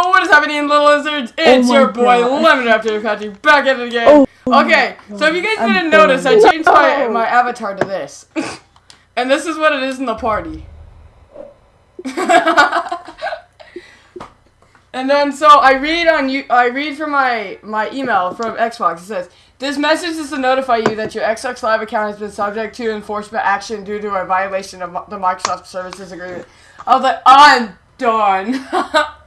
Oh, happening, little lizards? Oh it's my your boy God. Lemon After Patrick back at it again. Oh, oh okay, so if you guys I'm didn't notice, I changed my my avatar to this, and this is what it is in the party. and then so I read on you. I read from my my email from Xbox. It says. This message is to notify you that your Xbox Live account has been subject to enforcement action due to a violation of the Microsoft Services Agreement. I was like, I'm done.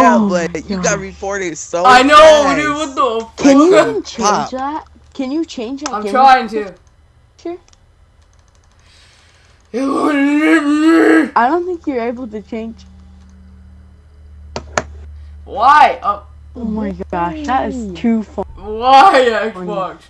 Yeah, Oh but you got reported so I know, fast. dude. What the fuck? Can you change Pop. that? Can you change that? I'm game trying to. picture? It wouldn't let me. I don't think you're able to change. Why? Oh, Oh my gosh, that is too fun. why Xbox?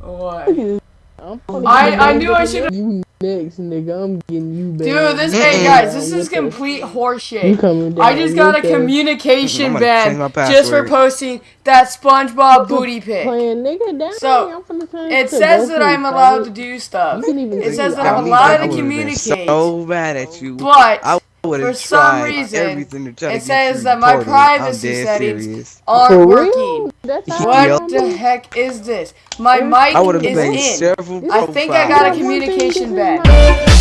Why? I I knew I should. You next, nigga. I'm getting you back. Dude, this hey guys, this What is the- complete You horseshit. coming down I just got a communication I'm gonna change my ban just for posting that SpongeBob booty pic. Playing nigga down. So, I'm finna turn It says that I'm allowed to do stuff, You can even It says that I I'm allowed to communicate. So mad at you. but I would for have some reason, everything to try it get says that my privacy settings aren't working. real? That's how What I'm the heck is this? My mic I is in. I think I got a That one thing, communication this is ban. my-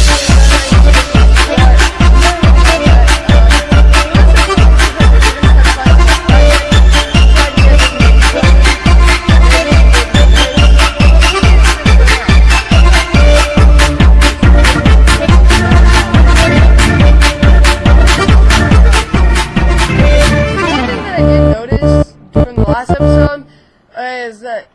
noticed during the last episode is that